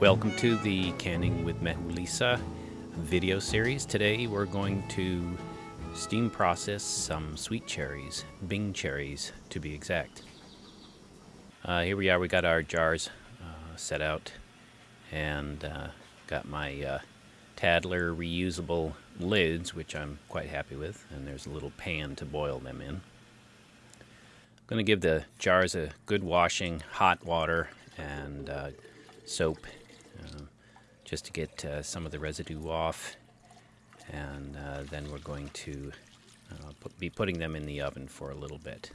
Welcome to the Canning with Mehu-Liisa video series. Today we're going to steam process some sweet cherries, Bing cherries to be exact. Uh, here we are, we got our jars uh, set out and uh, got my uh, Tattler reusable lids, which I'm quite happy with, and there's a little pan to boil them in. I'm going to give the jars a good washing, hot water and uh, soap just to get uh, some of the residue off. And uh, then we're going to put, be putting them in the oven for a little bit.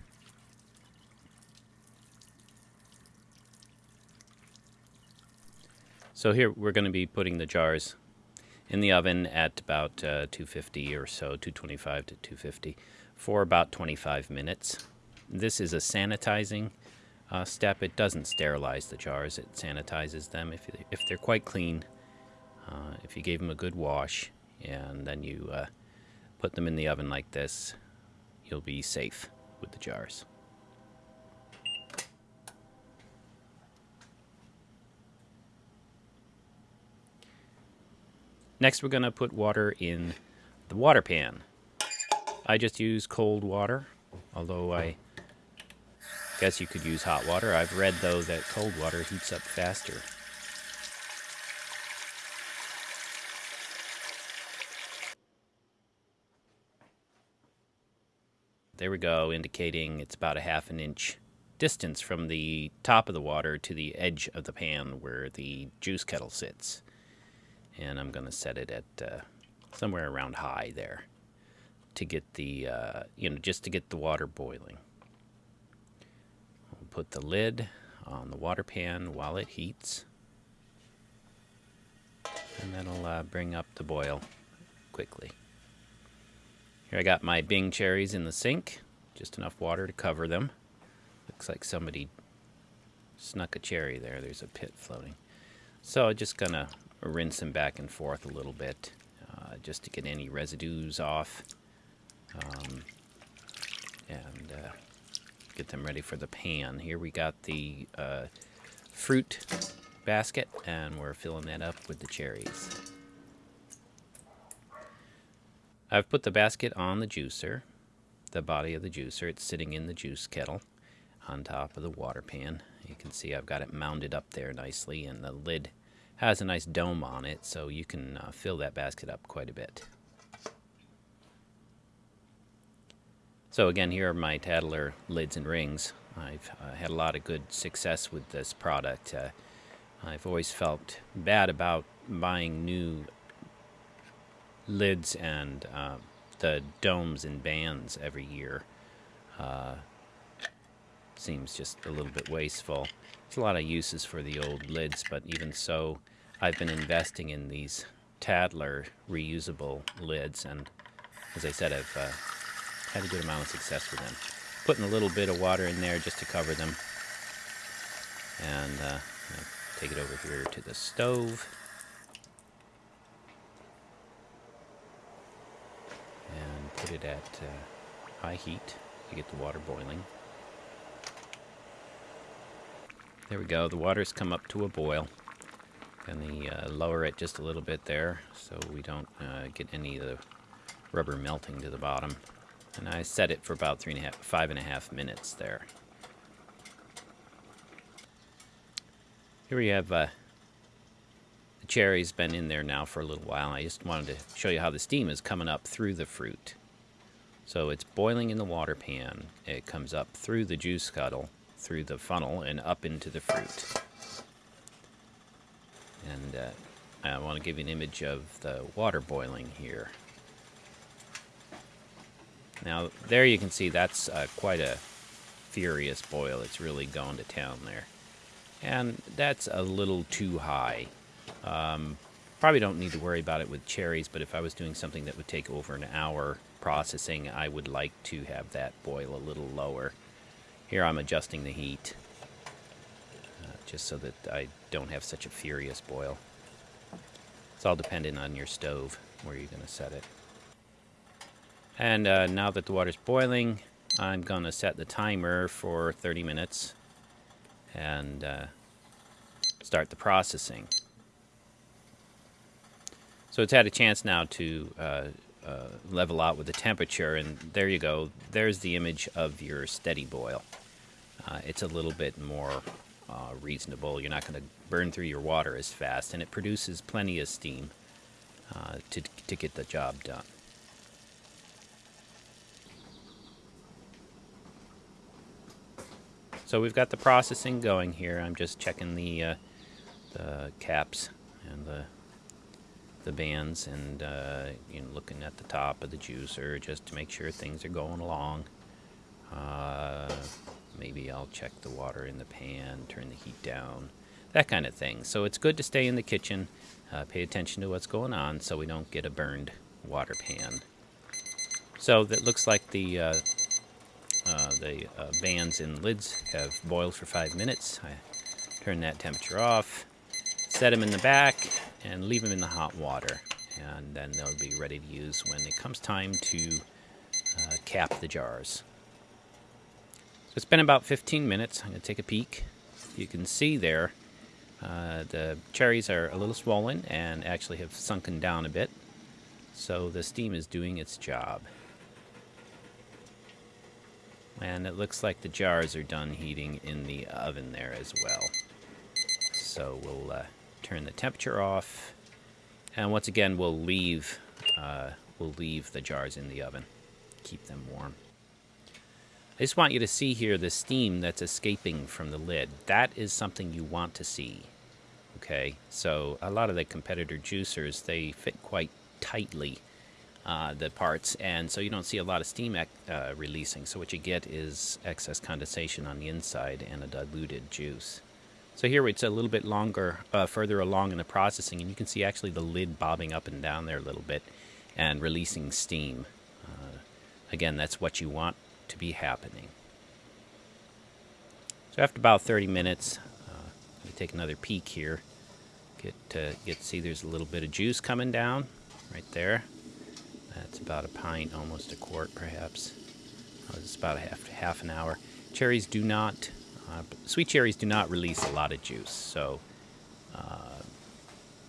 So here we're going to be putting the jars in the oven at about uh, 250 or so, 225 to 250, for about 25 minutes. This is a sanitizing uh, step. It doesn't sterilize the jars, it sanitizes them. If, if they're quite clean, uh, if you gave them a good wash and then you uh, put them in the oven like this, you'll be safe with the jars. Next we're going to put water in the water pan. I just use cold water, although I Guess you could use hot water. I've read, though, that cold water heats up faster. There we go, indicating it's about a half an inch distance from the top of the water to the edge of the pan where the juice kettle sits. And I'm going to set it at uh, somewhere around high there to get the, uh, you know, just to get the water boiling We'll put the lid on the water pan while it heats. And that'll uh, bring up the boil quickly. Here I got my Bing cherries in the sink. Just enough water to cover them. Looks like somebody snuck a cherry there. There's a pit floating. So I'm just going to rinse them back and forth a little bit uh, just to get any residues off. Um, and uh, get them ready for the pan. Here we got the uh, fruit basket, and we're filling that up with the cherries. I've put the basket on the juicer, the body of the juicer. It's sitting in the juice kettle on top of the water pan. You can see I've got it mounted up there nicely, and the lid has a nice dome on it, so you can uh, fill that basket up quite a bit. So again, here are my Tattler lids and rings. I've uh, had a lot of good success with this product. Uh, I've always felt bad about buying new lids and uh, the domes and bands every year. Uh, seems just a little bit wasteful. There's a lot of uses for the old lids, but even so, I've been investing in these Tattler reusable lids, and as I said, I've uh, had a good amount of success with them. Putting a little bit of water in there just to cover them. And uh, take it over here to the stove. And put it at uh, high heat to get the water boiling. There we go. The water's come up to a boil. Going to uh, lower it just a little bit there so we don't uh, get any of the rubber melting to the bottom. And I set it for about three and a half, five and a half minutes there. Here we have uh, the cherries been in there now for a little while. I just wanted to show you how the steam is coming up through the fruit. So it's boiling in the water pan. It comes up through the juice kettle, through the funnel, and up into the fruit. And uh, I want to give you an image of the water boiling here. Now, there you can see that's uh, quite a furious boil. It's really going to town there. And that's a little too high. Um, probably don't need to worry about it with cherries, but if I was doing something that would take over an hour processing, I would like to have that boil a little lower. Here I'm adjusting the heat, uh, just so that I don't have such a furious boil. It's all dependent on your stove, where you're going to set it. And uh, now that the water's boiling, I'm going to set the timer for 30 minutes and uh, start the processing. So it's had a chance now to uh, level out with the temperature, and there you go. There's the image of your steady boil. Uh, it's a little bit more uh, reasonable. You're not going to burn through your water as fast, and it produces plenty of steam uh, to, to get the job done. So we've got the processing going here. I'm just checking the, uh, the caps and the the bands and uh, you know looking at the top of the juicer just to make sure things are going along. Uh, maybe I'll check the water in the pan, turn the heat down, that kind of thing. So it's good to stay in the kitchen, uh, pay attention to what's going on so we don't get a burned water pan. So that looks like the uh, uh, the uh, bands and lids have boiled for five minutes. I turn that temperature off set them in the back and leave them in the hot water and then they'll be ready to use when it comes time to uh, cap the jars. So it's been about 15 minutes. I'm going to take a peek. You can see there uh, the cherries are a little swollen and actually have sunken down a bit. So the steam is doing its job. And it looks like the jars are done heating in the oven there as well. So we'll uh, turn the temperature off, and once again we'll leave uh, we'll leave the jars in the oven, keep them warm. I just want you to see here the steam that's escaping from the lid. That is something you want to see. Okay, so a lot of the competitor juicers they fit quite tightly. Uh, the parts, and so you don't see a lot of steam uh, releasing. So what you get is excess condensation on the inside and a diluted juice. So here it's a little bit longer, uh, further along in the processing, and you can see actually the lid bobbing up and down there a little bit and releasing steam. Uh, again, that's what you want to be happening. So after about 30 minutes, uh, let me take another peek here. Get to get see there's a little bit of juice coming down right there. That's about a pint, almost a quart perhaps. Oh, it's about a half, half an hour. Cherries do not uh, sweet cherries do not release a lot of juice, so uh,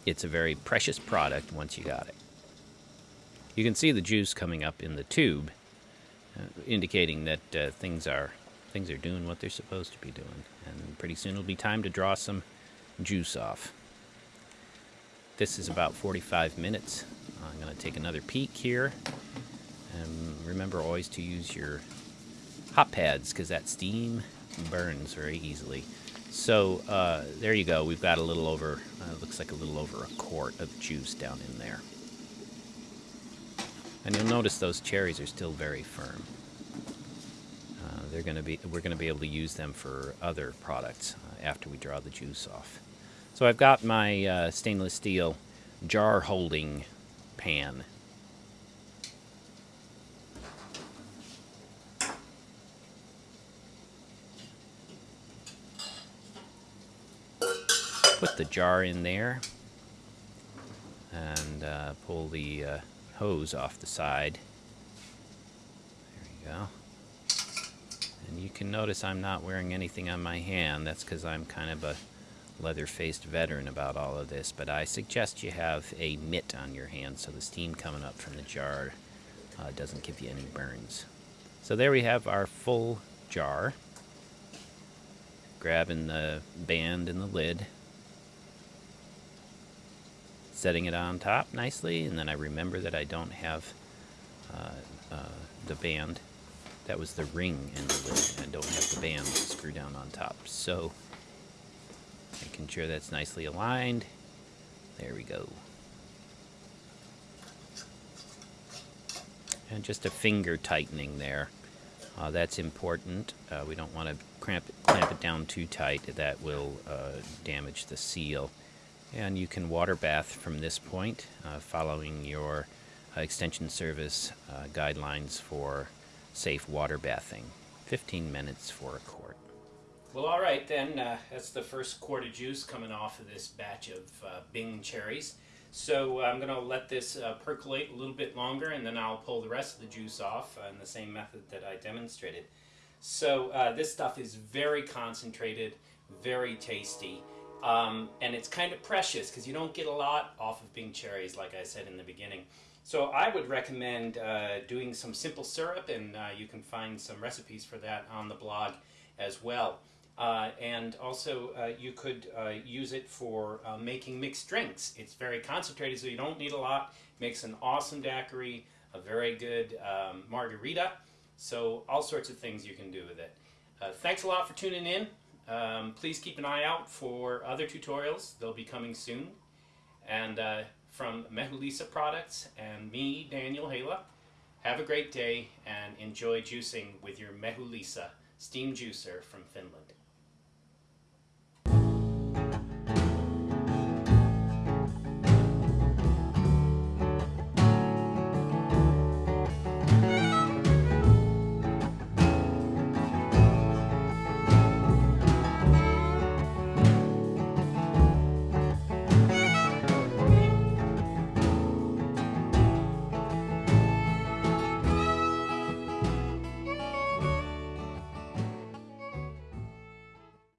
it's a very precious product once you got it. You can see the juice coming up in the tube, uh, indicating that uh, things are things are doing what they're supposed to be doing, and pretty soon it'll be time to draw some juice off. This is about 45 minutes. I'm going to take another peek here. And remember always to use your hot pads because that steam burns very easily. So uh, there you go. We've got a little over, uh, looks like a little over a quart of juice down in there. And you'll notice those cherries are still very firm. Uh, they're going to be, we're going to be able to use them for other products uh, after we draw the juice off. So I've got my uh, stainless steel jar holding pan put the jar in there and uh, pull the uh, hose off the side. There you go. And you can notice I'm not wearing anything on my hand. That's because I'm kind of a leather-faced veteran about all of this. But I suggest you have a mitt on your hand so the steam coming up from the jar uh, doesn't give you any burns. So there we have our full jar. Grabbing the band and the lid setting it on top nicely, and then I remember that I don't have uh, uh, the band. That was the ring in the lid, and I don't have the band screw down on top. So, making sure that's nicely aligned. There we go. And just a finger tightening there. Uh, that's important. Uh, we don't want to clamp it down too tight. That will uh, damage the seal and you can water bath from this point uh, following your uh, extension service uh, guidelines for safe water bathing. 15 minutes for a quart. Well all right then uh, that's the first quart of juice coming off of this batch of uh, bing cherries. So I'm going to let this uh, percolate a little bit longer and then I'll pull the rest of the juice off in the same method that I demonstrated. So this stuff is very concentrated very tasty Um, and it's kind of precious because you don't get a lot off of Bing cherries, like I said in the beginning. So I would recommend uh, doing some simple syrup, and uh, you can find some recipes for that on the blog as well. Uh, and also, uh, you could uh, use it for uh, making mixed drinks. It's very concentrated, so you don't need a lot. Makes an awesome daiquiri, a very good um, margarita. So all sorts of things you can do with it. thanks a lot for tuning in. Um, please keep an eye out for other tutorials. They'll be coming soon. And from Mehu-Liisa Products and me, Daniel Hala, have a great day and enjoy juicing with your Mehu-Liisa steam juicer from Finland.